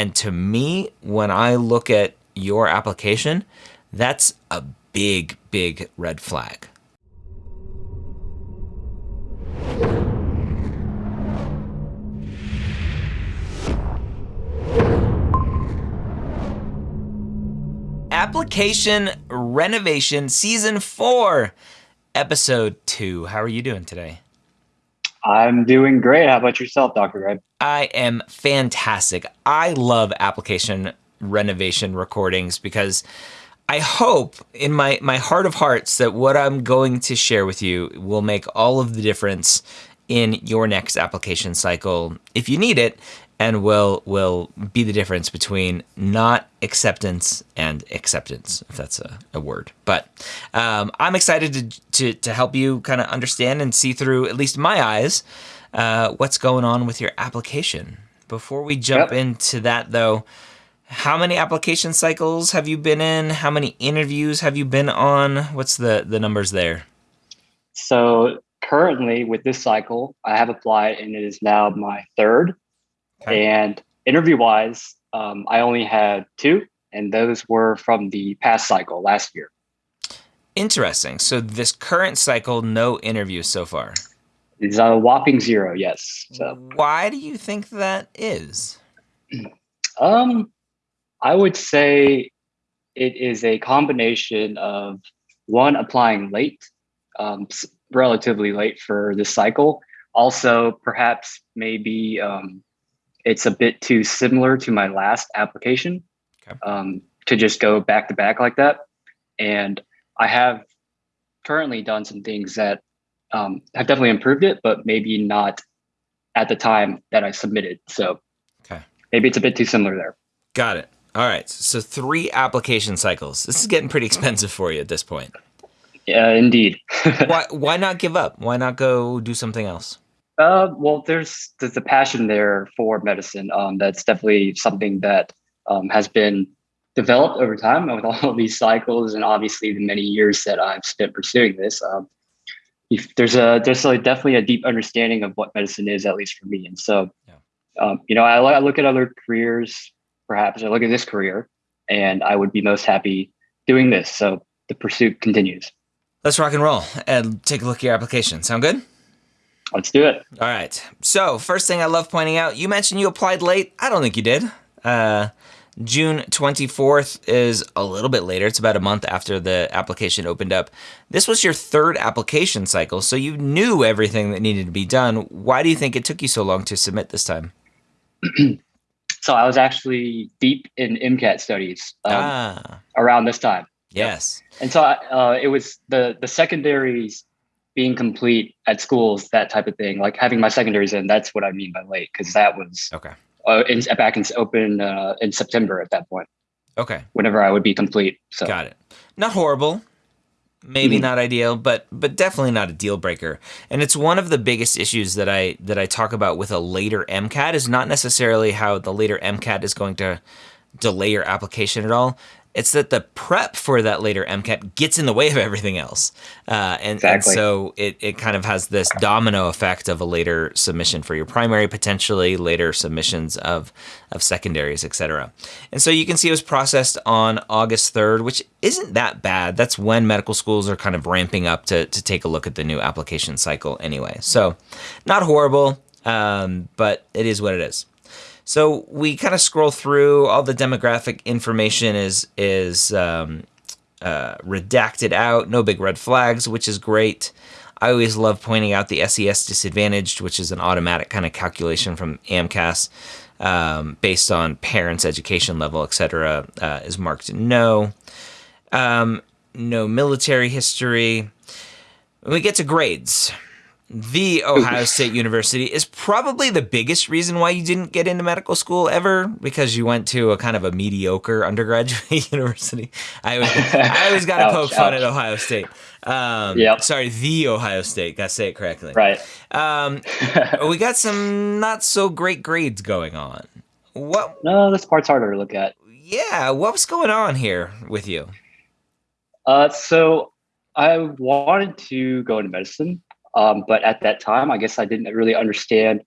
And to me, when I look at your application, that's a big, big red flag. Application Renovation Season 4, Episode 2. How are you doing today? I'm doing great. How about yourself, Dr. Gray? I am fantastic. I love application renovation recordings because I hope in my, my heart of hearts that what I'm going to share with you will make all of the difference in your next application cycle if you need it and will will be the difference between not acceptance and acceptance, if that's a, a word. But um, I'm excited to, to, to help you kind of understand and see through, at least my eyes, uh, what's going on with your application. Before we jump yep. into that, though, how many application cycles have you been in? How many interviews have you been on? What's the, the numbers there? So currently with this cycle, I have applied and it is now my third. Okay. And interview wise, um, I only had two, and those were from the past cycle last year. Interesting. So this current cycle, no interviews so far. It's a whopping zero. Yes. So why do you think that is? Um, I would say it is a combination of one applying late, um, relatively late for this cycle. Also, perhaps maybe um, it's a bit too similar to my last application okay. um, to just go back to back like that. And I have currently done some things that um, have definitely improved it, but maybe not at the time that I submitted. So okay. maybe it's a bit too similar there. Got it. All right. So three application cycles. This is getting pretty expensive for you at this point. Yeah, indeed. why why not give up? Why not go do something else? Uh, well, there's there's a passion there for medicine. Um, that's definitely something that um, has been developed over time with all these cycles, and obviously the many years that I've spent pursuing this. Um, if there's a there's a, definitely a deep understanding of what medicine is, at least for me. And so, yeah. um, you know, I, I look at other careers. Perhaps I look at this career, and I would be most happy doing this. So the pursuit continues. Let's rock and roll and take a look at your application. Sound good? Let's do it. All right. So, first thing I love pointing out, you mentioned you applied late. I don't think you did. Uh, June 24th is a little bit later. It's about a month after the application opened up. This was your third application cycle, so you knew everything that needed to be done. Why do you think it took you so long to submit this time? so, I was actually deep in MCAT studies um, ah. around this time. Yes. Yep. And so uh, it was the the secondaries being complete at schools, that type of thing. Like having my secondaries in, that's what I mean by late, because that was okay. Uh, in, back in open uh, in September at that point. Okay. Whenever I would be complete. So got it. Not horrible. Maybe mm-hmm. not ideal, but but definitely not a deal breaker. And it's one of the biggest issues that I that I talk about with a later MCAT is not necessarily how the later MCAT is going to delay your application at all. It's that the prep for that later MCAT gets in the way of everything else. Uh, and, exactly. and, so it, it kind of has this domino effect of a later submission for your primary, potentially later submissions of, of secondaries, etc. And so you can see it was processed on August 3rd, which isn't that bad. That's when medical schools are kind of ramping up to, to take a look at the new application cycle anyway. So not horrible, um, but it is what it is. So we kind of scroll through all the demographic information is is um, uh, redacted out, no big red flags, which is great. I always love pointing out the SES disadvantaged, which is an automatic kind of calculation from AMCAS um, based on parents' education level, etc., uh, is marked no. Um, no military history. When we get to grades, the Ohio State University is probably the biggest reason why you didn't get into medical school ever because you went to a kind of a mediocre undergraduate university. I always, I always got to poke ouch. fun at Ohio State. Um, yeah. Sorry, the Ohio State. Got to say it correctly. Right. Um, we got some not so great grades going on. What? No, this part's harder to look at. Yeah. What was going on here with you? Uh, so I wanted to go into medicine. Um, but at that time, I guess I didn't really understand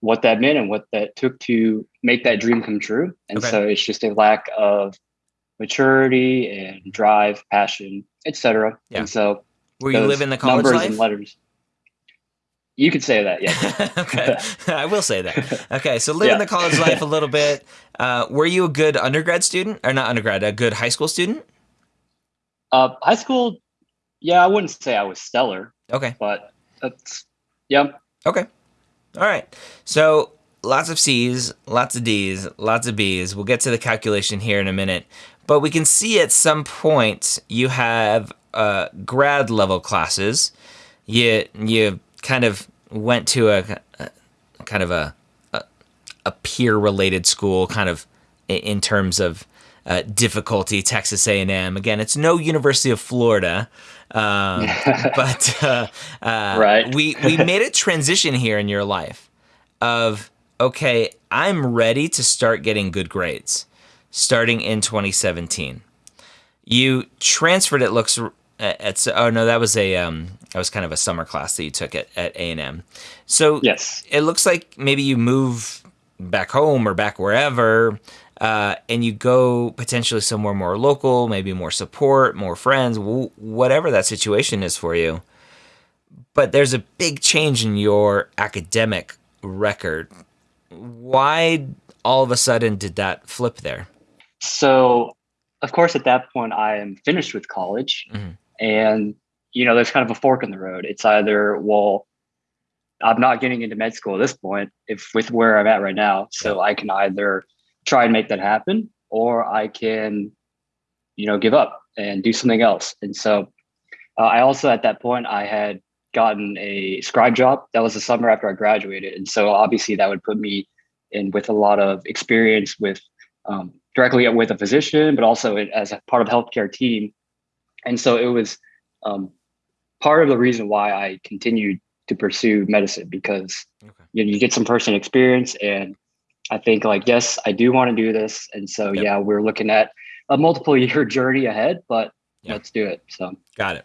what that meant and what that took to make that dream come true. And Okay. so it's just a lack of maturity and drive, passion, etc. Yeah. And so Were you living the college numbers life? and letters. You could say that, yeah. okay, I will say that. Okay, so living Yeah. the college life a little bit. Uh, were you a good undergrad student, or not undergrad, a good high school student? Uh, high school, yeah, I wouldn't say I was stellar, Okay, but that's yeah. okay, all right. So lots of C's, lots of D's, lots of B's. We'll get to the calculation here in a minute, but we can see at some point you have uh, grad level classes. You you kind of went to a, a kind of a a, a peer related school, kind of in terms of uh, difficulty. Texas A and M. Again, it's no University of Florida. Um, but uh, uh, Right. we we made a transition here in your life of okay, I'm ready to start getting good grades, starting in 2017. You transferred. It looks uh, at oh no, that was a um, that was kind of a summer class that you took at at A and M. So Yes. it looks like maybe you move back home or back wherever uh, and you go potentially somewhere more local maybe more support more friends wh- whatever that situation is for you. But there's a big change in your academic record. Why all of a sudden did that flip there? So, of course, at that point, I am finished with college, Mhm. and you know, there's kind of a fork in the road. It's either well, I'm not getting into med school at this point, if with where I'm at right now, so I can either try and make that happen, or I can, you know, give up and do something else. And so, uh, I also at that point I had gotten a scribe job. That was the summer after I graduated, and so obviously that would put me in with a lot of experience with um, directly with a physician, but also as a part of healthcare team. And so it was um, part of the reason why I continued to pursue medicine because Okay. you, know, you get some personal experience, and I think like yes, I do want to do this, and so Yep. yeah, we're looking at a multiple year journey ahead, but Yeah. let's do it. So Got it.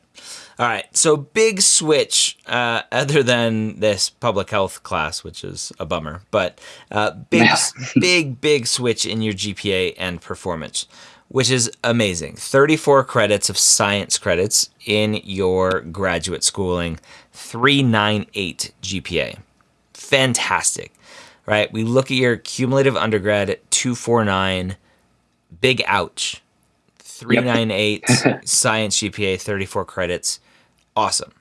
All right. So big switch, uh, other than this public health class, which is a bummer, but uh, big, Yeah. big, big switch in your GPA and performance, which is amazing. 34 credits of science credits in your graduate schooling, 398 GPA. Fantastic. Right. We look at your cumulative undergrad at 249. Big ouch. 398 science GPA, 34 credits. Awesome.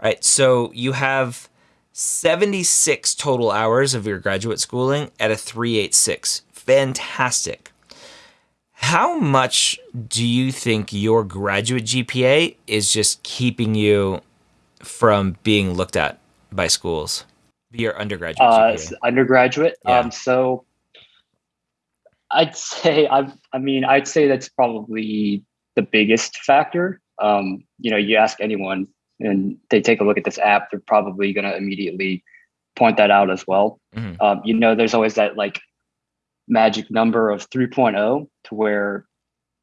All right. So you have 76 total hours of your graduate schooling at a 386. Fantastic. How much do you think your graduate GPA is just keeping you from being looked at by schools? Your undergraduate uh, undergraduate. Yeah. Um, so I'd say I I mean I'd say that's probably the biggest factor. Um, you know, you ask anyone and they take a look at this app, they're probably going to immediately point that out as well. Mhm. Um, you know, there's always that like magic number of 3.0 to where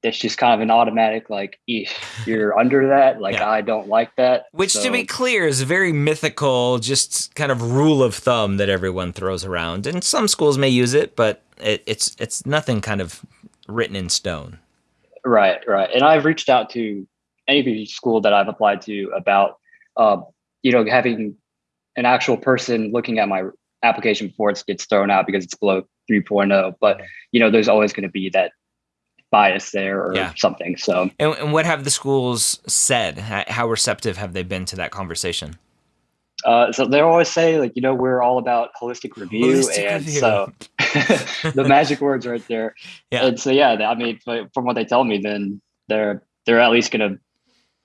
it's just kind of an automatic like, "Eesh, you're under that. Like, Yeah. I don't like that. Which, to be clear, is a very mythical, just kind of rule of thumb that everyone throws around. And some schools may use it, but it, it's it's nothing kind of written in stone. Right, right. And I've reached out to any school that I've applied to about, uh, you know, having an actual person looking at my application before it gets thrown out because it's below 3.0. But, you know, there's always going to be that bias there or Yeah. something. So, And, and what have the schools said? How, receptive have they been to that conversation? uh, so they always say, like, you know, we're all about holistic review. Holistic and review. so the magic words right there. Yeah. And so, yeah, I mean, from what they tell me, then they're, they're at least going to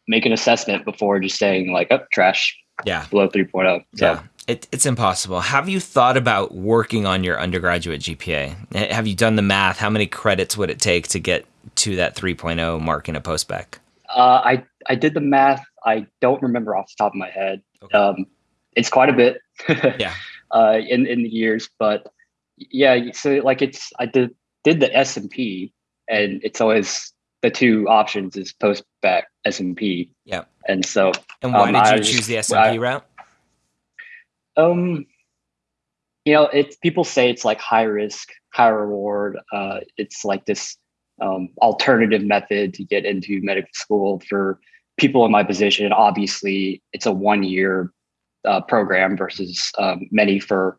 make an assessment before just saying like, oh, trash. Yeah. below 3.0. So Yeah. It, it's impossible. Have you thought about working on your undergraduate GPA? Eh, Have you done the math? How many credits would it take to get to that 3.0 mark in a postbac? uh, I I did the math. I don't remember off the top of my head. Okay. Um, it's quite a bit. Yeah. Uh, in in the years, but yeah. So like it's I did did the SMP, and it's always the two options is post back SMP. Yeah. And so And why Um, did I you just- choose the SMP I- route? Um, you know, it's people say it's like high risk, high reward. Uh, it's like this um, alternative method to get into medical school for people in my position. Obviously, it's a one year uh, program versus um, many for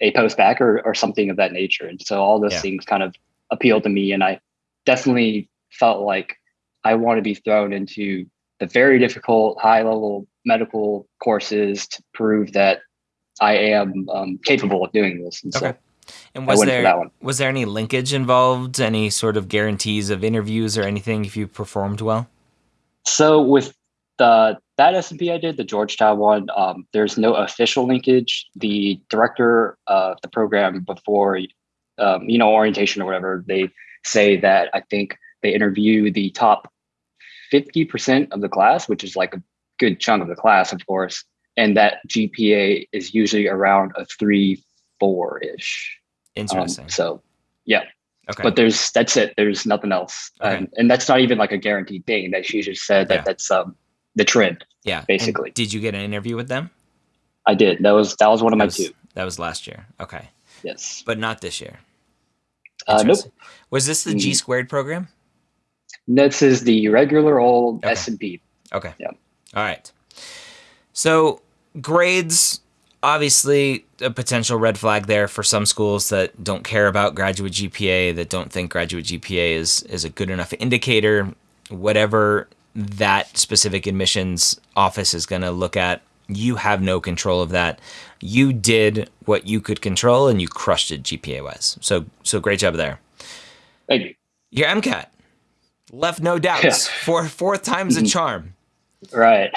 a postbac or, or something of that nature. And so all those yeah. things kind of appealed to me. And I definitely felt like I want to be thrown into the very difficult high level medical courses to prove that I am um, capable of doing this. And okay. so and was there was there any linkage involved? Any sort of guarantees of interviews or anything if you performed well? So with the that SMP I did, the Georgetown one, um, there's no official linkage. The director of the program before, um, you know, orientation or whatever, they say that I think they interview the top 50% of the class, which is like a good chunk of the class, of course. And that GPA is usually around a three, four ish. Interesting. Um, so, yeah. Okay. But there's that's it. There's nothing else, okay. and, and that's not even like a guaranteed thing. That she just said that yeah. that's um the trend. Yeah, basically. And did you get an interview with them? I did. That was that was one of that my was, two. That was last year. Okay. Yes. But not this year. Uh, nope. Was this the mm-hmm. G squared program? This is the regular old okay. SMP. Okay. Yeah. All right. So grades, obviously, a potential red flag there for some schools that don't care about graduate GPA, that don't think graduate GPA is is a good enough indicator. Whatever that specific admissions office is going to look at, you have no control of that. You did what you could control, and you crushed it GPA wise. So so great job there. Thank you. Your MCAT left no doubts. Yeah. Four, fourth time's a charm. Right.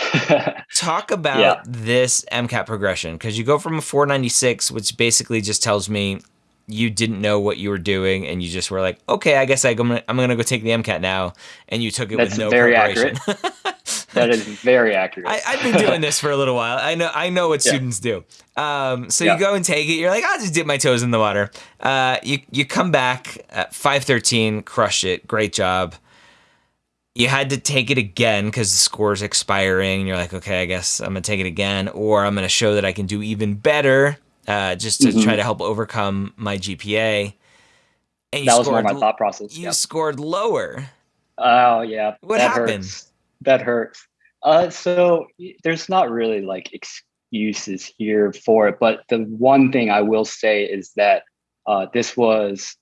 Talk about yeah. this MCAT progression because you go from a 496, which basically just tells me you didn't know what you were doing and you just were like, okay, I guess I am gonna, I'm gonna go take the MCAT now, and you took it That's with no very preparation. accurate. that is very accurate. I, have been doing this for a little while. I know I know what yeah. students do. Um, so yeah. you go and take it. You're like, I'll just dip my toes in the water. Uh, you you come back at 513, crush it, great job you had to take it again because the score's expiring. And you're like, okay, I guess I'm gonna take it again, or I'm gonna show that I can do even better, uh, just to mm-hmm. try to help overcome my GPA. And that was more my thought process. You scored lower. Oh yeah. What that happened? Hurts. That hurts. Uh, so there's not really like excuses here for it, but the one thing I will say is that uh, this was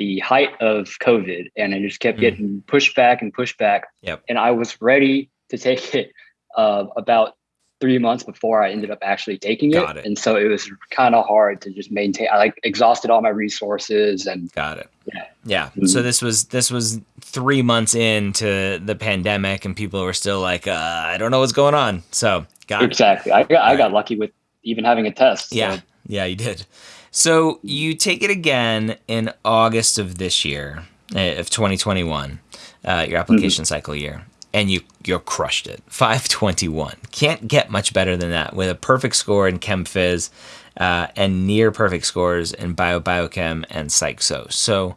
the height of COVID, and it just kept mm. getting pushed back and pushed back. Yep. And I was ready to take it uh, about three months before I ended up actually taking it. it. And so it was kind of hard to just maintain. I like exhausted all my resources and got it. Yeah. Yeah. Mm-hmm. So this was this was three months into the pandemic, and people were still like, uh, I don't know what's going on. So got exactly. It. I got, I got lucky with even having a test. Yeah. Yeah, you did. So you take it again in August of this year, eh, of 2021, uh, your application mm-hmm. cycle year, and you you crushed it. 521. Can't get much better than that with a perfect score in Chem Phys uh, and near perfect scores in Bio Biochem and Psych So. So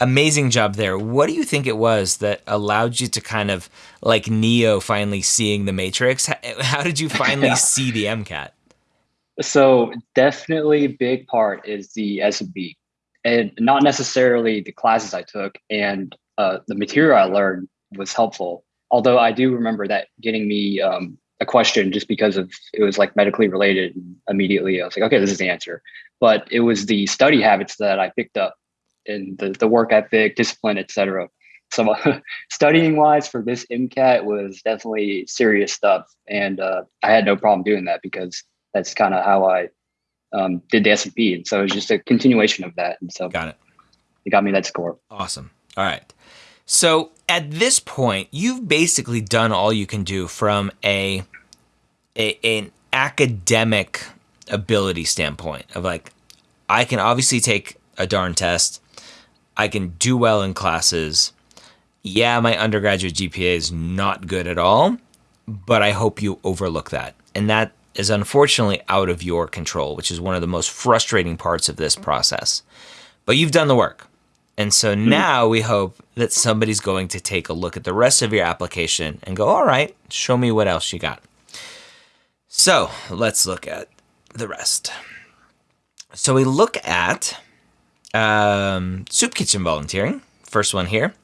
amazing job there. What do you think it was that allowed you to kind of like Neo finally seeing the Matrix? How, how did you finally yeah. see the MCAT? So definitely big part is the SMP and not necessarily the classes I took and uh, the material I learned was helpful. Although I do remember that getting me um, a question just because of it was like medically related. And immediately I was like, okay, this is the answer. But it was the study habits that I picked up and the, the work ethic, discipline, etc. So studying wise for this MCAT was definitely serious stuff. And uh, I had no problem doing that because that's kind of how I um, did the SMP. And so it was just a continuation of that. And so got it. It got me that score. Awesome. All right. So at this point, you've basically done all you can do from a, a an academic ability standpoint of like, I can obviously take a darn test. I can do well in classes. Yeah, my undergraduate GPA is not good at all, but I hope you overlook that. And that is unfortunately out of your control, which is one of the most frustrating parts of this process. But you've done the work. And so mm-hmm. now we hope that somebody's going to take a look at the rest of your application and go, all right, show me what else you got. So let's look at the rest. so we look at um, soup kitchen volunteering. First one here.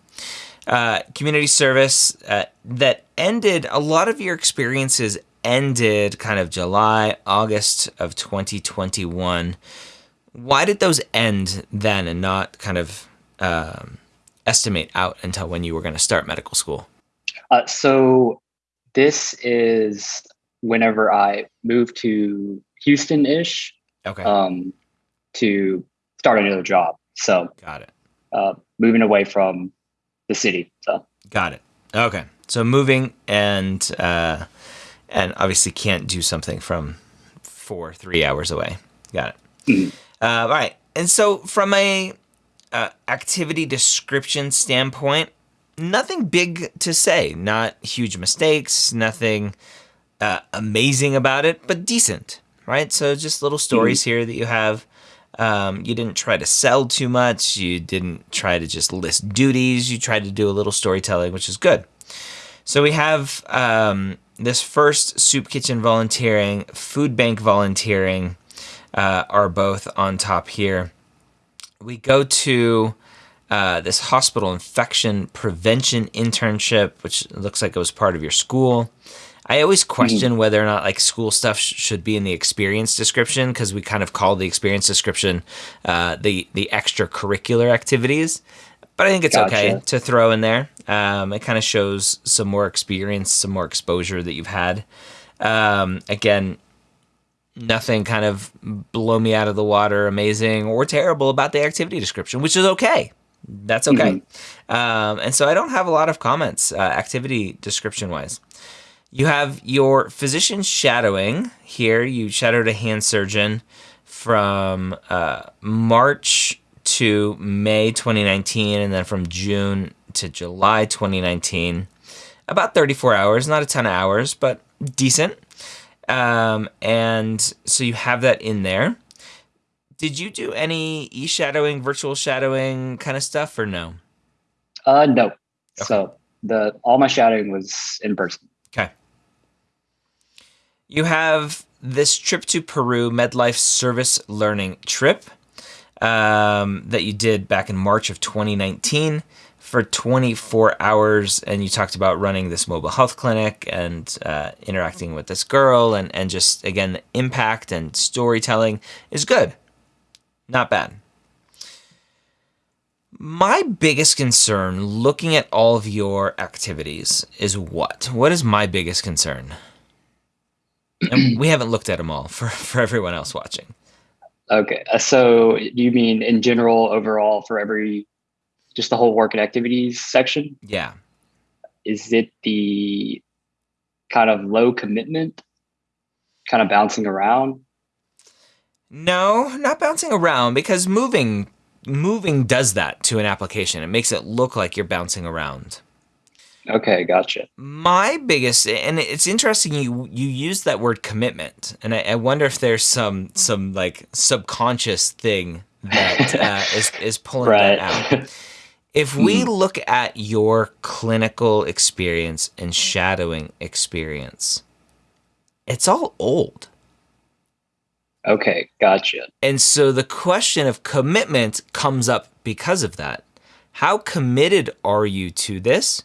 Uh, community service uh, that ended a lot of your experiences ended kind of July, August of 2021. Why did those end then and not kind of um, estimate out until when you were going to start medical school? Uh, so this is whenever I moved to Houston ish. Okay. Um, to start another job. So got it. Uh, moving away from the city. So got it. Okay. So moving and uh, and obviously can't do something from four three hours away. Got it. Mm-hmm. Uh, all right. And so from a uh, activity description standpoint, nothing big to say. Not huge mistakes. Nothing uh, amazing about it, but decent. Right. So just little stories mm-hmm. here that you have. Um, you didn't try to sell too much. You didn't try to just list duties. You tried to do a little storytelling, which is good. So we have um, this first soup kitchen volunteering, food bank volunteering uh, are both on top here. We go to uh, this hospital infection prevention internship, which looks like it was part of your school. I always question mm-hmm. whether or not like school stuff sh- should be in the experience description because we kind of call the experience description uh, the the extracurricular activities. But I think it's gotcha. okay to throw in there. Um, it kind of shows some more experience, some more exposure that you've had. Um, again, nothing kind of blow me out of the water, amazing or terrible about the activity description, which is okay. That's okay. Mm-hmm. Um, and so I don't have a lot of comments, uh, activity description wise. You have your physician shadowing here. You shadowed a hand surgeon from uh, March to May 2019, and then from June to July 2019. About 34 hours, not a ton of hours, but decent. Um, and so you have that in there. Did you do any e shadowing, virtual shadowing kind of stuff, or no? Uh, no. Okay. So the all my shadowing was in person. Okay. You have this trip to Peru, MedLife Service Learning Trip um, that you did back in March of 2019 for 24 hours. And you talked about running this mobile health clinic and uh, interacting with this girl. And, and just, again, the impact and storytelling is good. Not bad. My biggest concern looking at all of your activities is what? What is my biggest concern? and we haven't looked at them all for, for everyone else watching. Okay. Uh, so you mean in general, overall, for every, just the whole work and activities section? Yeah. Is it the kind of low commitment, kind of bouncing around? No, not bouncing around because moving moving does that to an application. It makes it look like you're bouncing around. Okay, gotcha. My biggest, and it's interesting you you use that word commitment, and I, I wonder if there's some some like subconscious thing that uh, is is pulling right. that out. If we hmm. look at your clinical experience and shadowing experience, it's all old. Okay, gotcha. And so the question of commitment comes up because of that. How committed are you to this?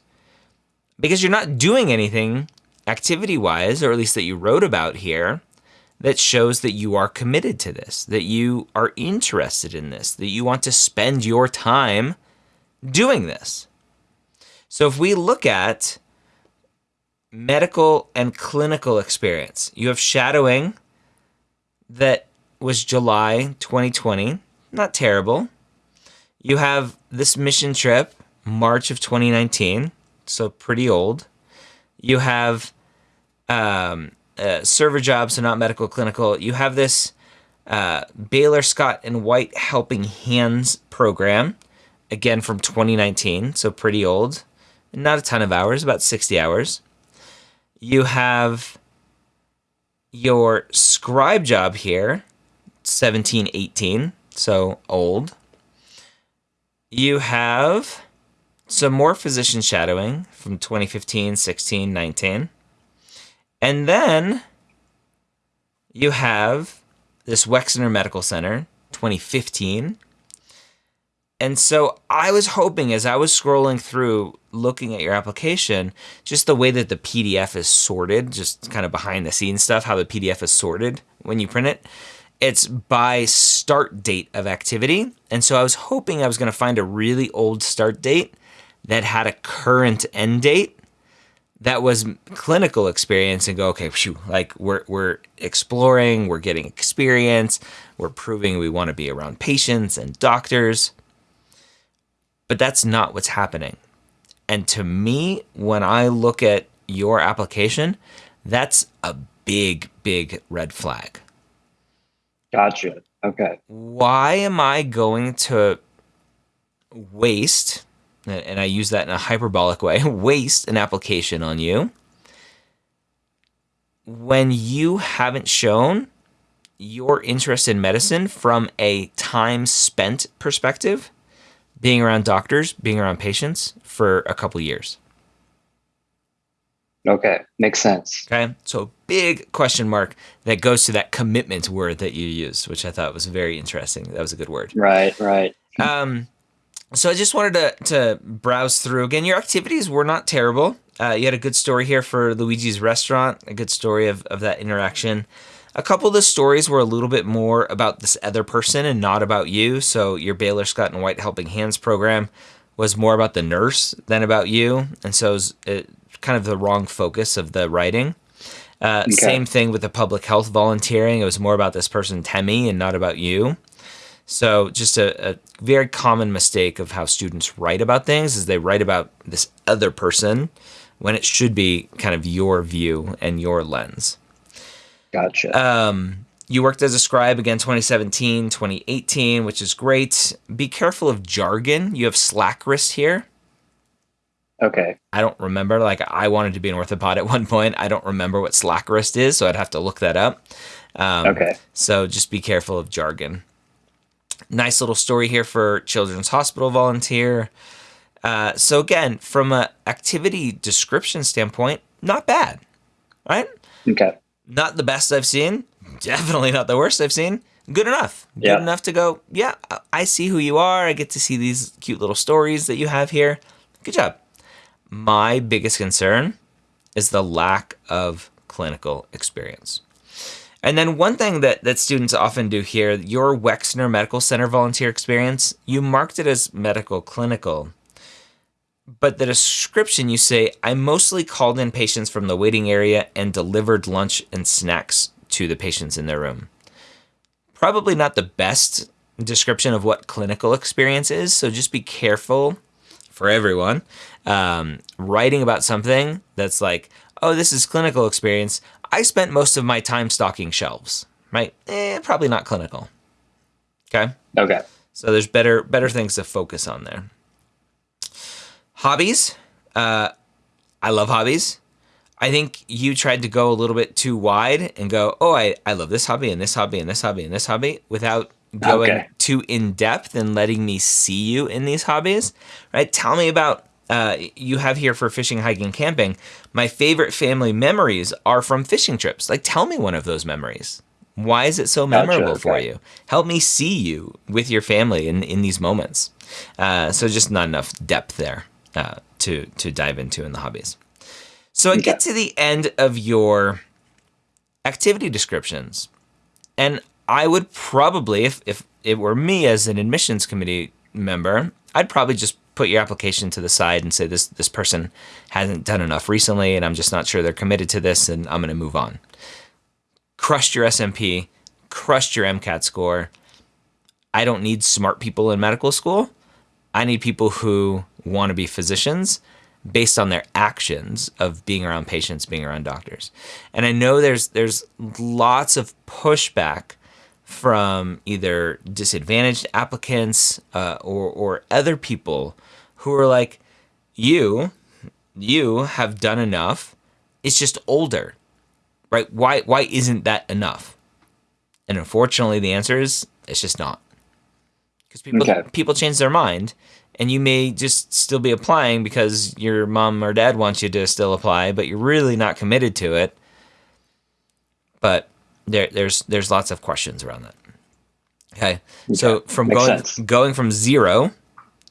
Because you're not doing anything activity wise, or at least that you wrote about here, that shows that you are committed to this, that you are interested in this, that you want to spend your time doing this. So if we look at medical and clinical experience, you have shadowing that was July 2020, not terrible. You have this mission trip, March of 2019 so pretty old. You have um, uh, server jobs, so not medical, clinical. You have this uh, Baylor Scott and White Helping Hands program, again from 2019, so pretty old. Not a ton of hours, about 60 hours. You have your scribe job here, 1718, so old. You have some more physician shadowing from 2015, 16, 19. And then you have this Wexner Medical Center, 2015. And so I was hoping as I was scrolling through looking at your application, just the way that the PDF is sorted, just kind of behind the scenes stuff, how the PDF is sorted when you print it, it's by start date of activity. And so I was hoping I was going to find a really old start date that had a current end date that was clinical experience and go, okay, phew, like we're, we're exploring, we're getting experience, we're proving we want to be around patients and doctors. But that's not what's happening. And to me, when I look at your application, that's a big, big red flag. Gotcha. Okay. Why am I going to waste, and I use that in a hyperbolic way, waste an application on you when you haven't shown your interest in medicine from a time spent perspective? being around doctors, being around patients for a couple years. Okay, makes sense. Okay, so big question mark that goes to that commitment word that you used, which I thought was very interesting. That was a good word. Right, right. Um, so I just wanted to to browse through again. Your activities were not terrible. Uh, you had a good story here for Luigi's restaurant, a good story of of that interaction. A couple of the stories were a little bit more about this other person and not about you. So your Baylor Scott and White Helping Hands program was more about the nurse than about you, and so it it, kind of the wrong focus of the writing. Uh, okay. Same thing with the public health volunteering. It was more about this person Temi and not about you. So just a, a, very common mistake of how students write about things is they write about this other person when it should be kind of your view and your lens. Gotcha. Um, you worked as a scribe again 2017, 2018, which is great. Be careful of jargon. You have slack wrist here. Okay. I don't remember. Like, I wanted to be an orthopod at one point. I don't remember what slack wrist is, so I'd have to look that up. Um, okay. So just be careful of jargon. Nice little story here for Children's Hospital volunteer. Uh, so again, from a activity description standpoint, not bad, right? Okay not the best I've seen. Definitely not the worst I've seen. Good enough. Good yeah. enough to go, yeah, I see who you are. I get to see these cute little stories that you have here. Good job. My biggest concern is the lack of clinical experience. And then one thing that, that students often do here, your Wexner Medical Center volunteer experience, you marked it as medical clinical but the description you say, I mostly called in patients from the waiting area and delivered lunch and snacks to the patients in their room. Probably not the best description of what clinical experience is, so just be careful for everyone. Um, writing about something that's like, oh, this is clinical experience. I spent most of my time stocking shelves, right? Eh, probably not clinical. Okay. Okay. So there's better better things to focus on there. Hobbies. Uh, I love hobbies. I think you tried to go a little bit too wide and go, oh, I, I love this hobby and this hobby and this hobby and this hobby without going okay. too in depth and letting me see you in these hobbies, right? Tell me about uh, you have here for fishing, hiking, camping. My favorite family memories are from fishing trips. Like, tell me one of those memories. Why is it so memorable gotcha, okay. for you? Help me see you with your family in, in these moments. Uh, so, just not enough depth there uh, to to dive into in the hobbies. So I get to the end of your activity descriptions, and I would probably, if if it were me as an admissions committee member, I'd probably just put your application to the side and say this this person hasn't done enough recently, and I'm just not sure they're committed to this, and I'm going to move on. Crushed your SMP, crushed your MCAT score. I don't need smart people in medical school. I need people who want to be physicians based on their actions of being around patients, being around doctors. And I know there's there's lots of pushback from either disadvantaged applicants uh, or or other people who are like, you, you have done enough. It's just older, right? Why why isn't that enough? And unfortunately, the answer is it's just not because people okay. people change their mind and you may just still be applying because your mom or dad wants you to still apply, but you're really not committed to it. But there, there's there's lots of questions around that. Okay. So from makes going sense. going from zero,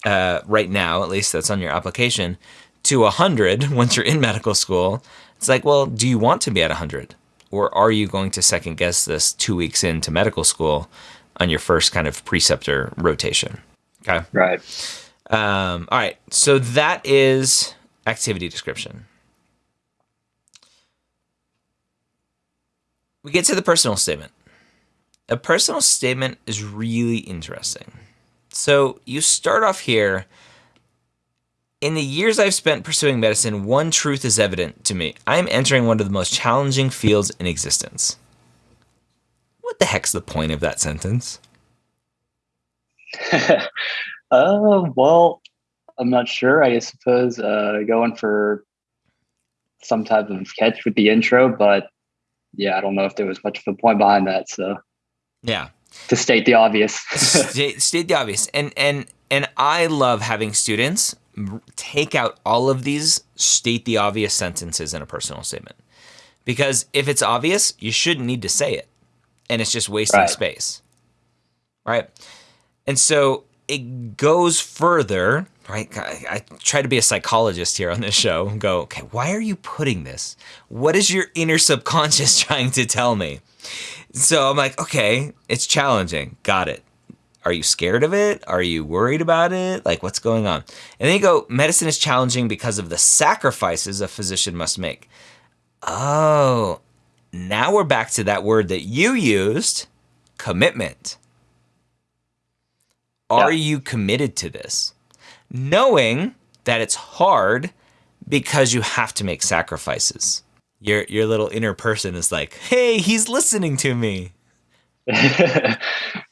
uh, right now, at least that's on your application, to a hundred once you're in medical school, it's like, well, do you want to be at a hundred, or are you going to second guess this two weeks into medical school on your first kind of preceptor rotation? Okay. Right. Um, all right. So that is activity description. We get to the personal statement. A personal statement is really interesting. So you start off here. In the years I've spent pursuing medicine, one truth is evident to me. I am entering one of the most challenging fields in existence. What the heck's the point of that sentence? uh, well, I'm not sure. I suppose uh, going for some type of catch with the intro, but yeah, I don't know if there was much of a point behind that. So Yeah. to state the obvious. state, state the obvious and and and i love having students take out all of these state the obvious sentences in a personal statement because if it's obvious you shouldn't need to say it and it's just wasting Right. space right and so it goes further right I, I try to be a psychologist here on this show and go okay why are you putting this what is your inner subconscious trying to tell me so I'm like, okay, it's challenging. Got it. Are you scared of it? Are you worried about it? Like, what's going on? And then you go, medicine is challenging because of the sacrifices a physician must make. Oh, now we're back to that word that you used commitment. Are Yeah. you committed to this? Knowing that it's hard because you have to make sacrifices. Your your little inner person is like, "Hey, he's listening to me."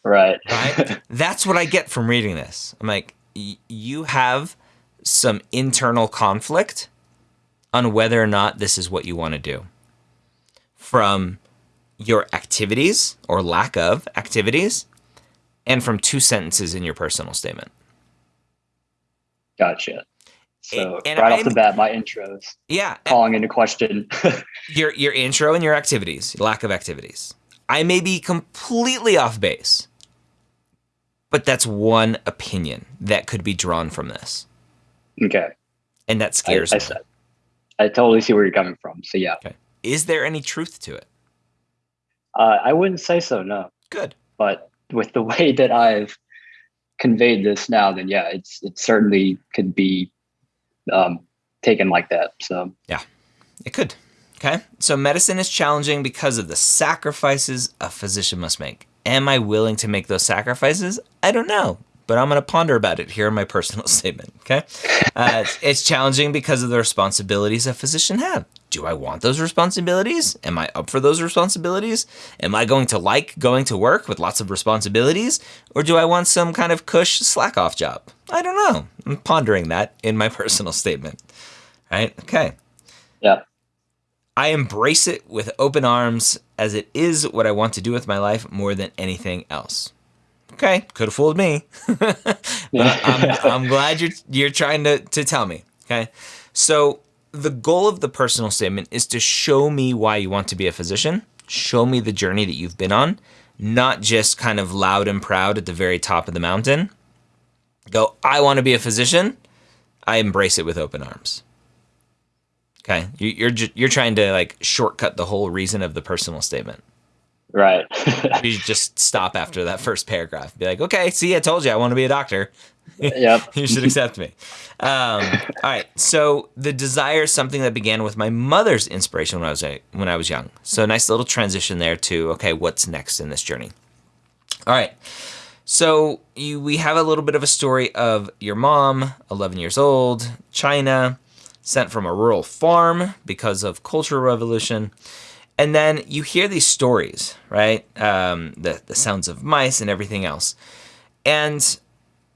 right. Right? That's what I get from reading this. I'm like, y- you have some internal conflict on whether or not this is what you want to do. From your activities or lack of activities and from two sentences in your personal statement. Gotcha. So And right off I'm- the bat, my intros Yeah, calling into question. your your intro and your activities, lack of activities. I may be completely off base, but that's one opinion that could be drawn from this, okay. and that scares I, me. said- I totally see where you're coming from. So yeah, Okay. Is there any truth to it? uh, I wouldn't say so. No. Good. but with the way that I've conveyed this now, then yeah, it's it certainly could be um, taken like that. So yeah, It could. Okay. So medicine is challenging because of the sacrifices a physician must make. Am I willing to make those sacrifices? I don't know, but I'm going to ponder about it here in my personal statement. Okay. Uh, it's, it's challenging because of the responsibilities a physician have. Do I want those responsibilities? Am I up for those responsibilities? Am I going to like going to work with lots of responsibilities? Or do I want some kind of cush slack off job? I don't know. I'm pondering that in my personal statement. Right? Okay. yeah, I embrace it with open arms as it is what I want to do with my life more than anything else. Okay, could have fooled me. but I'm, I'm glad you're you're trying to, to tell me. Okay. So the goal of the personal statement is to show me why you want to be a physician, show me the journey that you've been on, not just kind of loud and proud at the very top of the mountain. Go, I want to be a physician. I embrace it with open arms. Okay, you, you're you're trying to like shortcut the whole reason of the personal statement. right. You just stop after that first paragraph. Be like, okay, see, I told you I want to be a doctor. Yep. you should accept me. Um, all right. So the desire is something that began with my mother's inspiration when I was when I was young. So nice little transition there to okay, what's next in this journey? All right. So you, we have a little bit of a story of your mom, 11 years old, China, sent from a rural farm because of cultural revolution. And then you hear these stories, right? Um, the the sounds of mice and everything else. And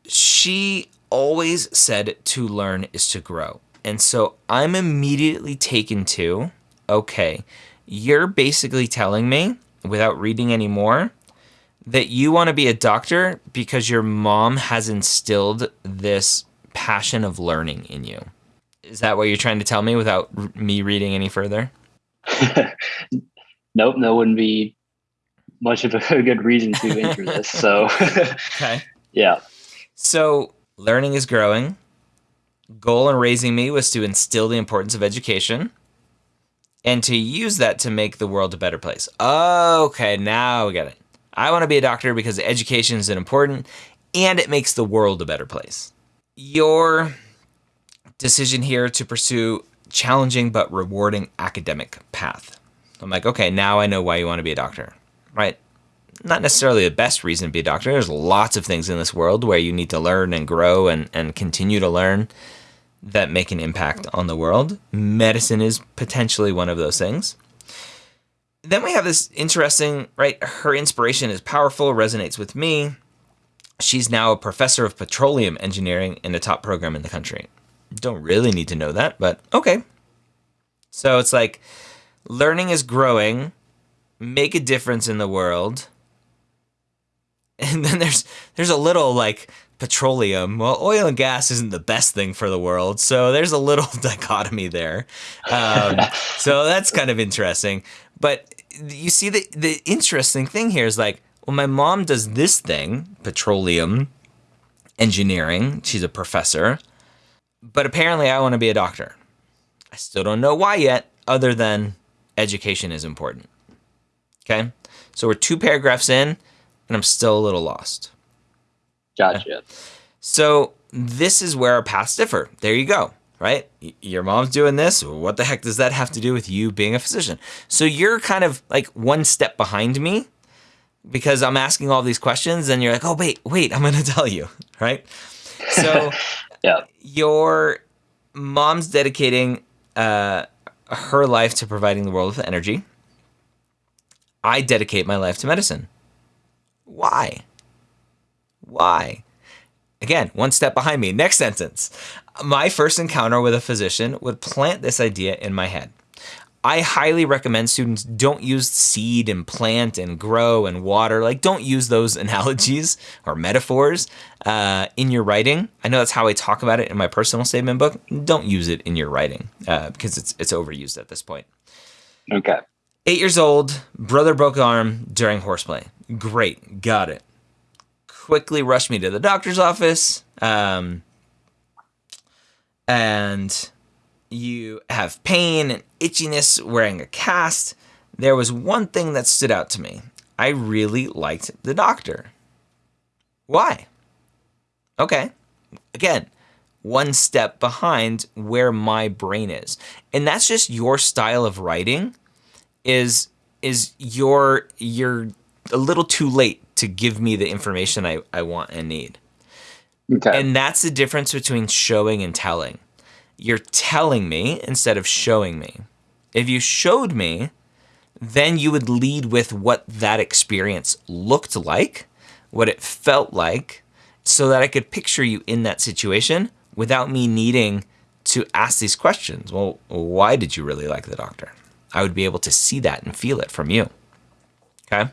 she always said to learn is to grow. And so I'm immediately taken to, okay, you're basically telling me without reading any more that you want to be a doctor because your mom has instilled this passion of learning in you. Is that what you're trying to tell me without r- me reading any further? nope, that wouldn't be much of a good reason to enter this. So, okay. Yeah. So, learning is growing. Goal in raising me was to instill the importance of education and to use that to make the world a better place. Okay, now we get it. I want to be a doctor because education is important and it makes the world a better place. Your decision here to pursue challenging but rewarding academic path. I'm like, okay, now I know why you want to be a doctor, right? Not necessarily the best reason to be a doctor. There's lots of things in this world where you need to learn and grow and, and continue to learn that make an impact on the world. Medicine is potentially one of those things. Then we have this interesting, right? Her inspiration is powerful, resonates with me. She's now a professor of petroleum engineering in a top program in the country. Don't really need to know that, but okay. So it's like learning is growing, make a difference in the world. And then there's there's a little like petroleum. Well, oil and gas isn't the best thing for the world, so there's a little dichotomy there. Um, so that's kind of interesting. But you see, the the interesting thing here is like, well, my mom does this thing, petroleum engineering. She's a professor, but apparently, I want to be a doctor. I still don't know why yet, other than education is important. Okay, so we're two paragraphs in, and I'm still a little lost. Gotcha. So this is where our paths differ. There you go. Right? Your mom's doing this. What the heck does that have to do with you being a physician? So you're kind of like one step behind me because I'm asking all these questions and you're like, oh, wait, wait, I'm going to tell you. Right? So yeah. your mom's dedicating uh, her life to providing the world with energy. I dedicate my life to medicine. Why? Why? Again, one step behind me. Next sentence. My first encounter with a physician would plant this idea in my head. I highly recommend students don't use seed and plant and grow and water. Like, don't use those analogies or metaphors uh, in your writing. I know that's how I talk about it in my personal statement book. Don't use it in your writing uh, because it's it's overused at this point. Okay. Eight years old, brother broke arm during horseplay. Great, got it quickly rushed me to the doctor's office. Um, and you have pain and itchiness wearing a cast. There was one thing that stood out to me. I really liked the doctor. Why? Okay. Again, one step behind where my brain is. And that's just your style of writing is is your you're a little too late to give me the information I, I want and need. Okay. And that's the difference between showing and telling. You're telling me instead of showing me. If you showed me, then you would lead with what that experience looked like, what it felt like, so that I could picture you in that situation without me needing to ask these questions. Well, why did you really like the doctor? I would be able to see that and feel it from you. Okay.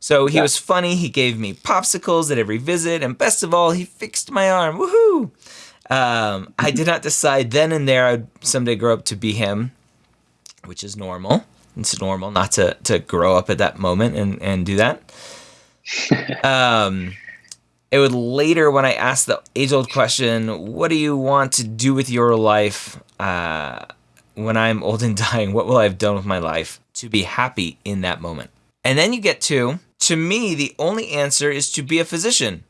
So he yeah. was funny. He gave me popsicles at every visit, and best of all, he fixed my arm. Woohoo! Um, I did not decide then and there I'd someday grow up to be him, which is normal. It's normal not to to grow up at that moment and and do that. um, it would later when I asked the age old question, "What do you want to do with your life?" Uh, when I'm old and dying, what will I have done with my life to be happy in that moment? And then you get to to me, the only answer is to be a physician.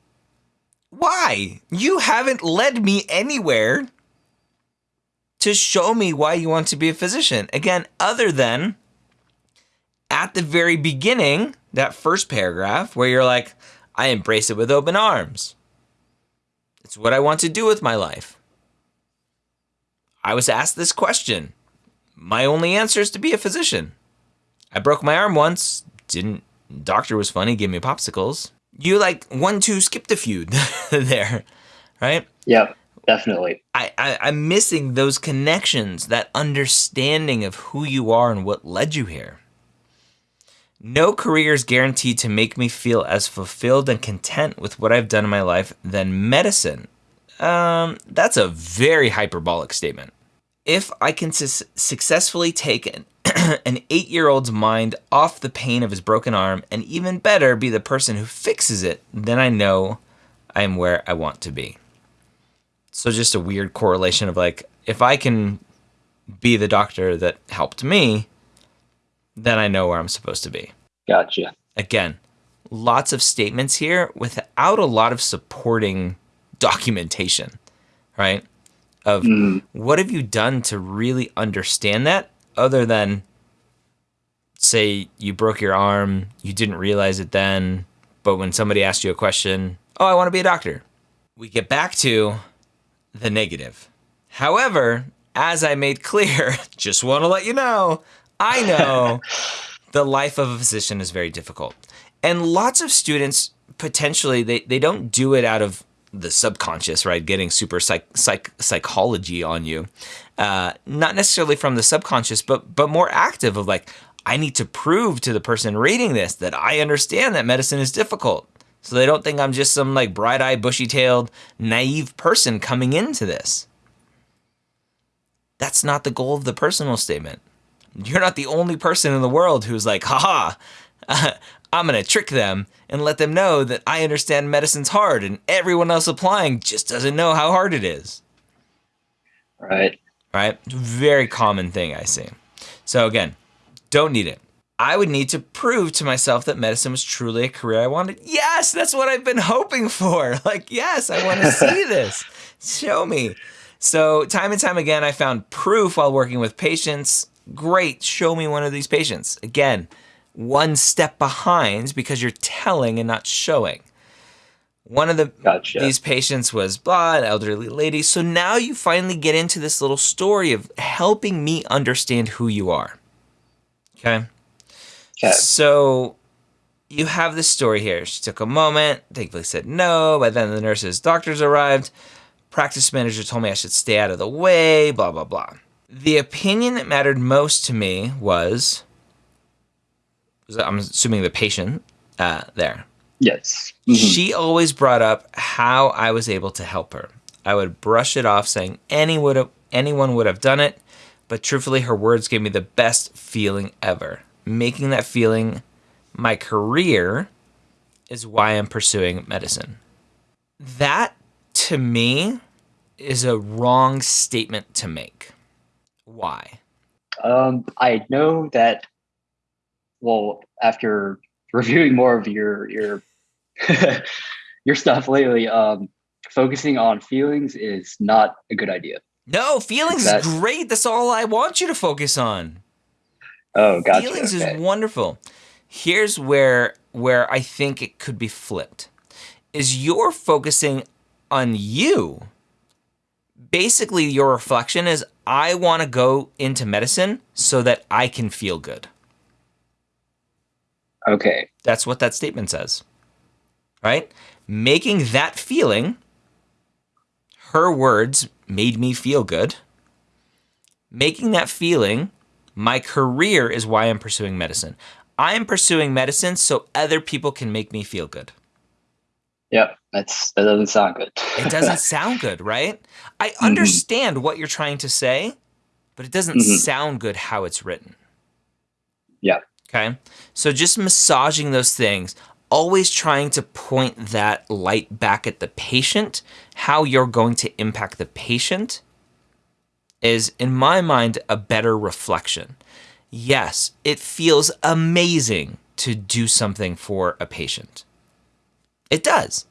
Why? You haven't led me anywhere to show me why you want to be a physician. Again, other than at the very beginning, that first paragraph where you're like, I embrace it with open arms. It's what I want to do with my life. I was asked this question. My only answer is to be a physician. I broke my arm once, didn't Doctor was funny, gave me popsicles. You like one two skipped a few there, right? Yep, definitely. I, I I'm missing those connections, that understanding of who you are and what led you here. No career is guaranteed to make me feel as fulfilled and content with what I've done in my life than medicine. Um, that's a very hyperbolic statement. If I can su- successfully take an an eight year old's mind off the pain of his broken arm, and even better, be the person who fixes it, then I know I am where I want to be. So, just a weird correlation of like, if I can be the doctor that helped me, then I know where I'm supposed to be. Gotcha. Again, lots of statements here without a lot of supporting documentation, right? Of Mm. what have you done to really understand that other than say you broke your arm, you didn't realize it then, but when somebody asked you a question, oh, I want to be a doctor. We get back to the negative. However, as I made clear, just want to let you know, I know the life of a physician is very difficult. And lots of students potentially they, they don't do it out of the subconscious, right? Getting super psych, psych psychology on you. Uh, not necessarily from the subconscious, but but more active of like, I need to prove to the person reading this that I understand that medicine is difficult. So they don't think I'm just some like bright-eyed, bushy-tailed, naive person coming into this. That's not the goal of the personal statement. You're not the only person in the world who's like, haha, I'm going to trick them and let them know that I understand medicine's hard and everyone else applying just doesn't know how hard it is. Right. Right? Very common thing I see. So again, don't need it. I would need to prove to myself that medicine was truly a career I wanted. Yes, that's what I've been hoping for. Like, yes, I want to see this. Show me. So, time and time again, I found proof while working with patients. Great, show me one of these patients. Again, one step behind because you're telling and not showing. One of the Gotcha. these patients was blah, an elderly lady. So now you finally get into this little story of helping me understand who you are. Okay. Okay. So you have this story here. She took a moment, thankfully said no. By then, the nurses, doctors arrived. Practice manager told me I should stay out of the way, blah, blah, blah. The opinion that mattered most to me was I'm assuming the patient uh, there. Yes. Mhm. She always brought up how I was able to help her. I would brush it off saying any would have, anyone would have done it, but truthfully, her words gave me the best feeling ever. Making that feeling my career is why I'm pursuing medicine. That, to me, is a wrong statement to make. Why? Um, I know that. Well, after reviewing more of your your your stuff lately, um, focusing on feelings is not a good idea. No, feelings That- is great. That's all I want you to focus on. Oh, gotcha. feelings okay. is wonderful. Here's where where I think it could be flipped. Is you're focusing on you. Basically your reflection is I want to go into medicine so that I can feel good. Okay. That's what that statement says. Right? Making that feeling her words made me feel good. Making that feeling my career is why I'm pursuing medicine. I am pursuing medicine so other people can make me feel good. Yep. That's that doesn't sound good. It doesn't sound good, right? I understand what you're trying to say, but it doesn't Mhm. sound good how it's written. Yeah. Okay. So just massaging those things, always trying to point that light back at the patient, how you're going to impact the patient is, in my mind, a better reflection. Yes, it feels amazing to do something for a patient. It does.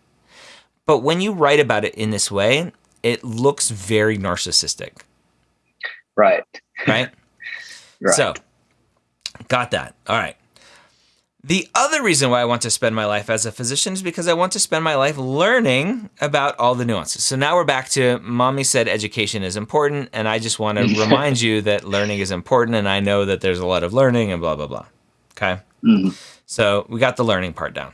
But when you write about it in this way, it looks very narcissistic, Right. right? Right. So, got that. All right. The other reason why I want to spend my life as a physician is because I want to spend my life learning about all the nuances. So now we're back to mommy said education is important, and I just want to remind you that learning is important, and I know that there's a lot of learning and blah, blah, blah. Okay. Mhm. So we got the learning part down.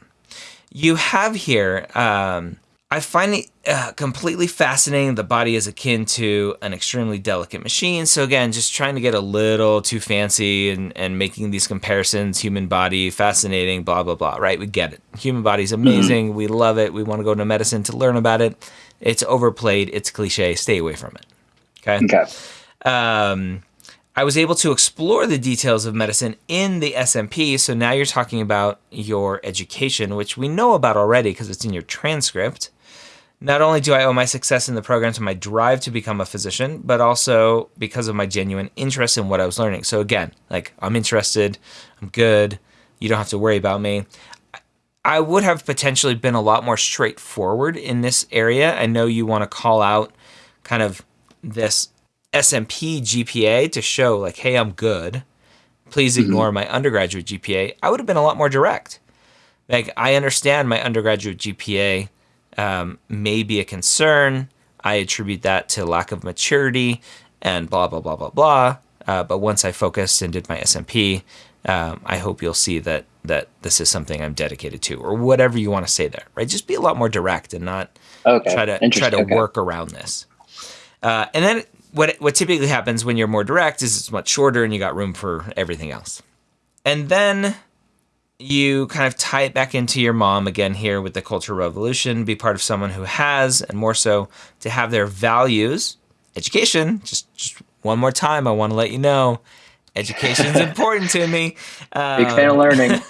You have here, um, I find it uh, completely fascinating. The body is akin to an extremely delicate machine. So again, just trying to get a little too fancy and, and making these comparisons, human body, fascinating, blah, blah, blah, right? We get it. Human body is amazing. We love it. We want to go into medicine to learn about it. It's overplayed. It's cliche. Stay away from it. Okay. Okay. Um, I was able to explore the details of medicine in the SMP. So now you're talking about your education, which we know about already because it's in your transcript. Not only do I owe my success in the program to my drive to become a physician, but also because of my genuine interest in what I was learning. So again, like I'm interested, I'm good, you don't have to worry about me. I would have potentially been a lot more straightforward in this area. I know you want to call out kind of this SMP GPA to show like, hey, I'm good. Please mm-hmm. ignore my undergraduate GPA. I would have been a lot more direct. Like, I understand my undergraduate GPA um, may be a concern. I attribute that to lack of maturity and blah, blah, blah, blah, blah. Uh, but once I focused and did my SMP, um, I hope you'll see that that this is something I'm dedicated to, or whatever you want to say there, right? Just be a lot more direct and not okay. try to try to okay. work around this. Uh, and then what what typically happens when you're more direct is it's much shorter and you got room for everything else. And then you kind of tie it back into your mom again here with the cultural revolution, be part of someone who has, and more so to have their values, education, just, just one more time, I want to let you know education is important to me. Um, Big fan of learning.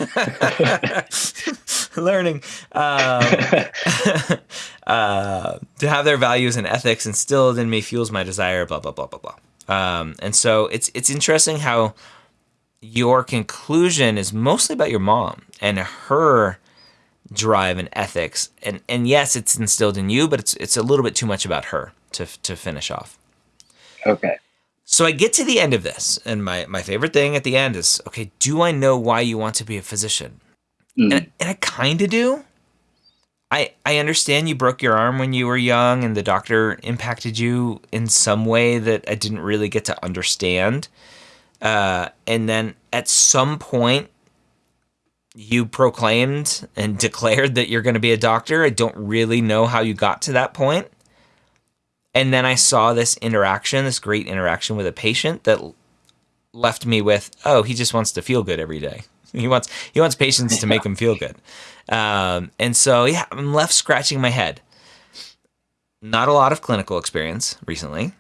learning. Um, uh, to have their values and ethics instilled in me fuels my desire. Blah blah blah blah blah. Um, and so it's it's interesting how your conclusion is mostly about your mom and her drive and ethics. And and yes, it's instilled in you, but it's it's a little bit too much about her to to finish off. Okay. So I get to the end of this, and my, my favorite thing at the end is okay, do I know why you want to be a physician? Mm. And, and I kind of do. I, I understand you broke your arm when you were young and the doctor impacted you in some way that I didn't really get to understand. Uh, and then at some point, you proclaimed and declared that you're going to be a doctor. I don't really know how you got to that point. And then I saw this interaction, this great interaction with a patient that left me with, oh, he just wants to feel good every day. He wants he wants patients to make him feel good. Um, and so yeah, I'm left scratching my head. Not a lot of clinical experience recently.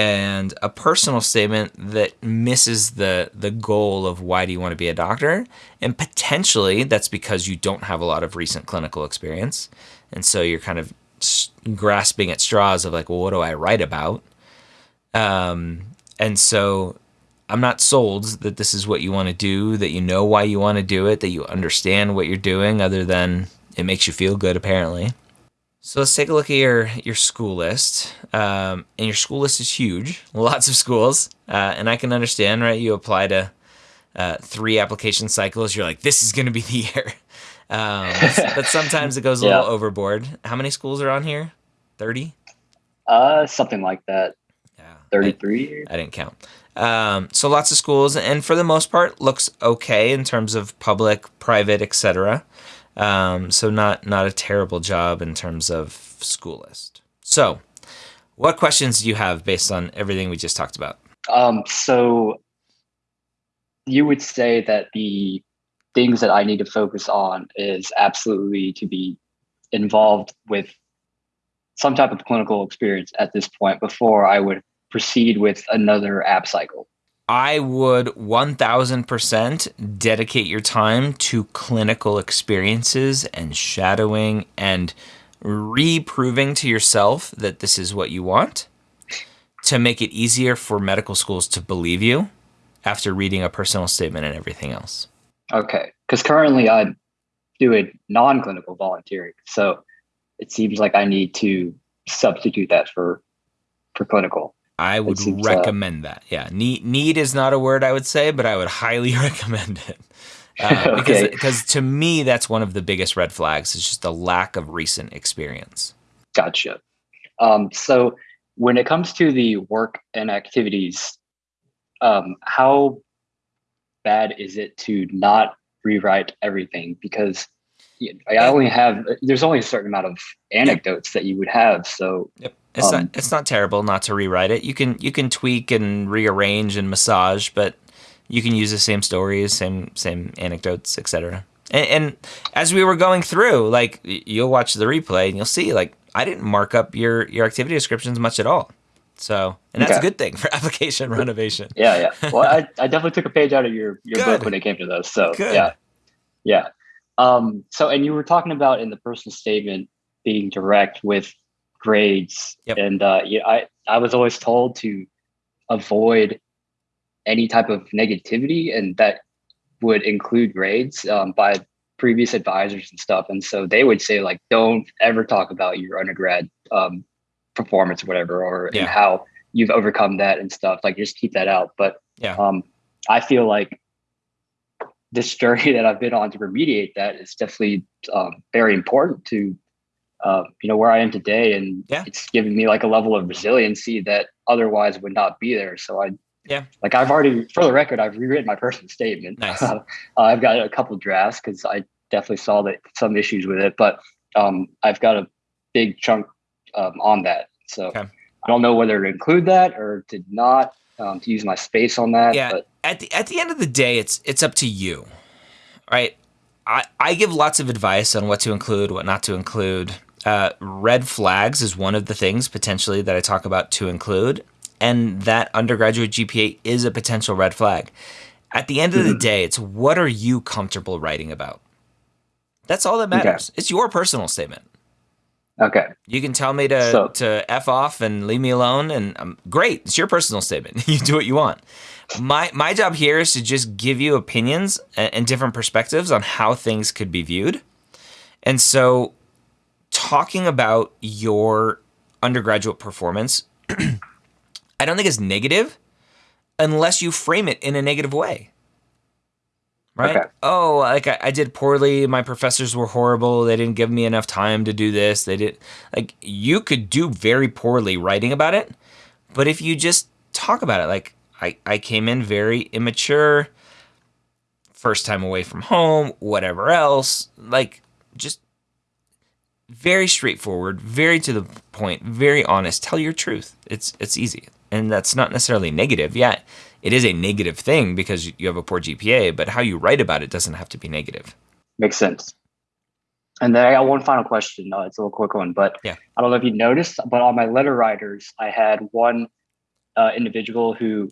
And a personal statement that misses the the goal of why do you want to be a doctor? And potentially that's because you don't have a lot of recent clinical experience. And so you're kind of grasping at straws of like, well, what do I write about? Um, and so I'm not sold that this is what you want to do, that you know why you want to do it, that you understand what you're doing, other than it makes you feel good, apparently. So let's take a look at your your school list. Um, and your school list is huge, lots of schools, uh, and I can understand, right? You apply to uh, three application cycles, you're like, this is going to be the year. Um, but sometimes it goes a little overboard. How many schools are on here? 30? Uh, something like that. Yeah. 33? I, I didn't count. Um, so lots of schools, and for the most part, looks okay in terms of public, private, etc. Um, so not not a terrible job in terms of school list. So, what questions do you have based on everything we just talked about? Um, so you would say that the things that I need to focus on is absolutely to be involved with some type of clinical experience at this point before I would proceed with another app cycle. I would 1000% dedicate your time to clinical experiences and shadowing and reproving to yourself that this is what you want to make it easier for medical schools to believe you after reading a personal statement and everything else. Okay. Because currently I do a non clinical volunteering. So it seems like I need to substitute that for for clinical. I would recommend uh, that. Yeah, need need is not a word I would say, but I would highly recommend it. Uh, because okay. because to me that's one of the biggest red flags is just the lack of recent experience. Gotcha. Um, so when it comes to the work and activities, um, how bad is it to not rewrite everything? Because I only have there's only a certain amount of anecdotes that you would have. So yep. it's um, not it's not terrible not to rewrite it. You can you can tweak and rearrange and massage, but you can use the same stories, same same anecdotes, etc. And, and as we were going through, like you'll watch the replay and you'll see, like I didn't mark up your your activity descriptions much at all. So, and that's Okay. a good thing for application renovation. Yeah, yeah. Well, I, I definitely took a page out of your your Good. book when it came to those. So Good. yeah, yeah. Um, so and you were talking about in the personal statement being direct with grades, Yep. and uh, yeah, I I was always told to avoid any type of negativity, and that would include grades um, by previous advisors and stuff. And so they would say like, don't ever talk about your undergrad um, performance or whatever, or Yeah. how you've overcome that and stuff. Like just keep that out. But Yeah. um, I feel like this journey that I've been on to remediate that is definitely um, very important to uh, you know where I am today, and Yeah. it's given me like a level of resiliency that otherwise would not be there. So I Yeah. like I've already for the record I've rewritten my personal statement. Nice. I've got a couple drafts because I definitely saw that some issues with it, but um, I've got a big chunk um, on that. So Okay. I don't know whether to include that or to not um, to use my space on that. Yeah. But At the at the end of the day, it's it's up to you, right? I I give lots of advice on what to include, what not to include. Uh, red flags is one of the things potentially that I talk about to include, and that undergraduate GPA is a potential red flag. At the end of the Mhm. day, it's what are you comfortable writing about? That's all that Okay. matters. It's your personal statement. Okay. You can tell me to So- to f off and leave me alone, and um, great. It's your personal statement. you do what you want. My my job here is to just give you opinions and, and different perspectives on how things could be viewed. And so, talking about your undergraduate performance, I don't think is negative unless you frame it in a negative way. Right? Okay. Oh, like I, I did poorly. My professors were horrible. They didn't give me enough time to do this. They did like you could do very poorly writing about it, but if you just talk about it, like I, I came in very immature, first time away from home, whatever else, like just very straightforward, very to the point, very honest. Tell your truth. It's it's easy, and that's not necessarily negative. Yeah, it is a negative thing because you have a poor GPA, but how you write about it doesn't have to be negative. Makes sense. And then I got one final question. No, it's a little quick one, but Yeah. I don't know if you noticed, but on my letter writers, I had one uh, individual who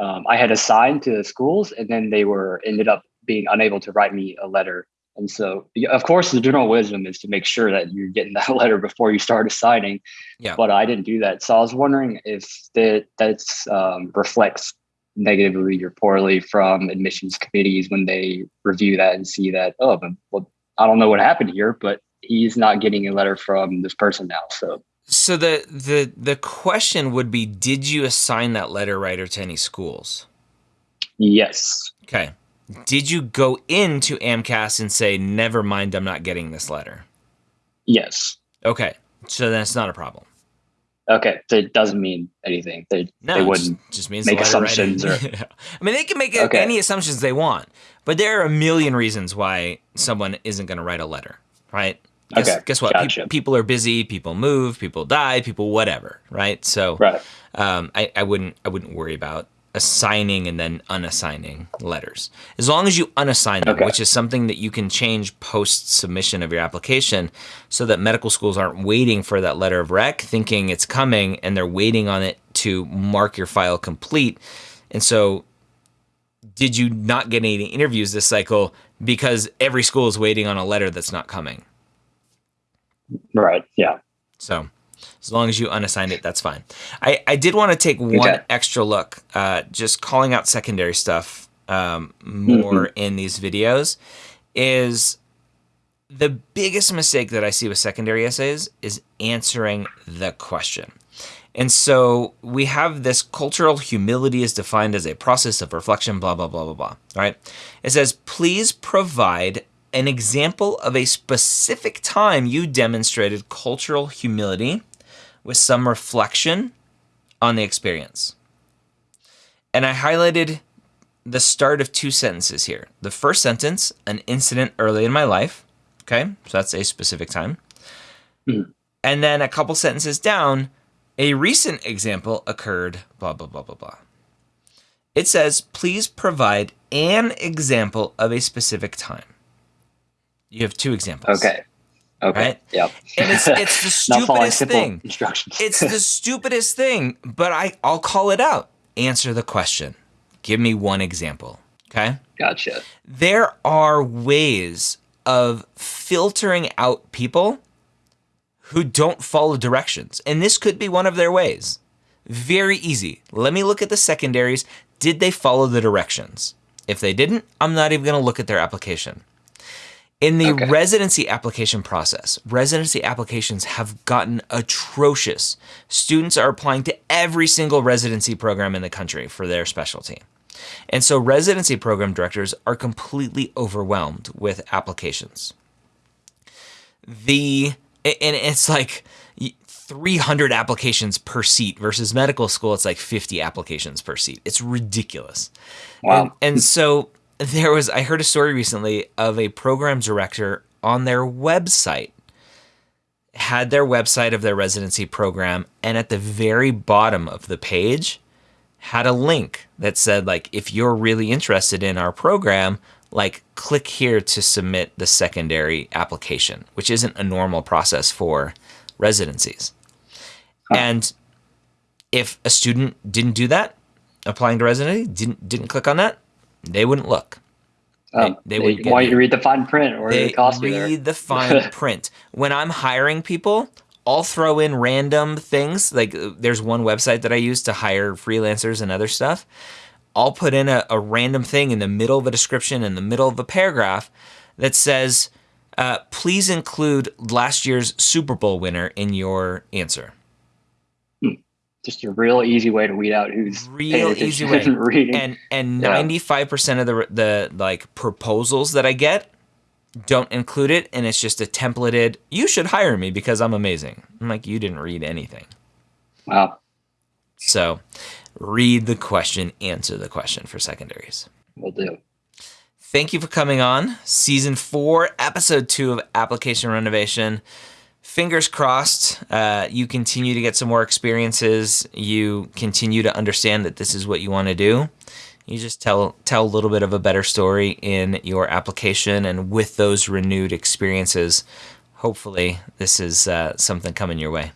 um, I had assigned to the schools, and then they were ended up being unable to write me a letter. And so, of course, the general wisdom is to make sure that you're getting that letter before you start assigning. Yeah. But I didn't do that, so I was wondering if that that's um, reflects negatively or poorly from admissions committees when they review that and see that oh, well, I don't know what happened here, but he's not getting a letter from this person now. So So the the the question would be: Did you assign that letter writer to any schools? yes, Okay. Did you go into AMCAS and say, "Never mind, I'm not getting this letter"? yes, Okay. So then it's not a problem. okay. So it doesn't mean anything. They No, they wouldn't. just, just means make assumptions writing- I mean, they can make Okay. any assumptions they want, but there are a million reasons why someone isn't going to write a letter, right? Guess, Okay, guess what? Pe- people are busy. People move. People die. People whatever, right? So, Right. um, I, I wouldn't I wouldn't worry about assigning and then unassigning letters as long as you unassign them, Okay. which is something that you can change post submission of your application, so that medical schools aren't waiting for that letter of rec, thinking it's coming, and they're waiting on it to mark your file complete. And so, did you not get any interviews this cycle because every school is waiting on a letter that's not coming? Right. Yeah. So as long as you unassigned it, that's fine. I, I did want to take one extra look, uh, just calling out secondary stuff um, more in these videos. Is the biggest mistake that I see with secondary essays is answering the question. And so we have this cultural humility is defined as a process of reflection, blah, blah, blah, blah, blah. Right? It says, please provide an example of a specific time you demonstrated cultural humility with some reflection on the experience. And I highlighted the start of two sentences here. The first sentence, an incident early in my life. Okay, so that's a specific time. Mhm. And then a couple sentences down, a recent example occurred, blah, blah, blah, blah, blah. It says, please provide an example of a specific time. You have two examples. Okay. Okay. Right? Yep. And it's it's the stupidest thing. instructions. It's the stupidest thing, but I I'll call it out. Answer the question. Give me one example. Okay? gotcha. There are ways of filtering out people who don't follow directions, and this could be one of their ways. Very easy. Let me look at the secondaries. Did they follow the directions? If they didn't, I'm not even going to look at their application. In the Okay. residency application process, residency applications have gotten atrocious. Students are applying to every single residency program in the country for their specialty. And so residency program directors are completely overwhelmed with applications. The and it's like 300 applications per seat versus medical school it's like 50 applications per seat. It's ridiculous. Wow. And, and so there was, I heard a story recently of a program director on their website, had their website of their residency program, and at the very bottom of the page had a link that said, like, if you're really interested in our program, like, click here to submit the secondary application, which isn't a normal process for residencies. And if a student didn't do that, applying to residency, didn't didn't click on that, they wouldn't look. Um, they would get want you to read the fine print or They cost read the fine print. When I'm hiring people, I'll throw in random things. Like uh, there's one website that I use to hire freelancers and other stuff. I'll put in a, a random thing in the middle of a description, in the middle of a paragraph that says, uh, please include last year's Super Bowl winner in your answer. Just a real easy way to weed out who's real easy way. and reading. And and ninety five percent of the the like proposals that I get don't include it, and it's just a templated. You should hire me because I'm amazing. I'm like you didn't read anything. wow. So read the question, answer the question for secondaries. Will do. Thank you for coming on season four, episode two of Application Renovation. Fingers crossed, uh, you continue to get some more experiences. You continue to understand that this is what you want to do. You just tell tell a little bit of a better story in your application, and with those renewed experiences, hopefully this is uh, something coming your way.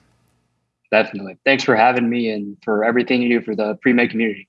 Definitely. Thanks for having me and for everything you do for the pre-med community.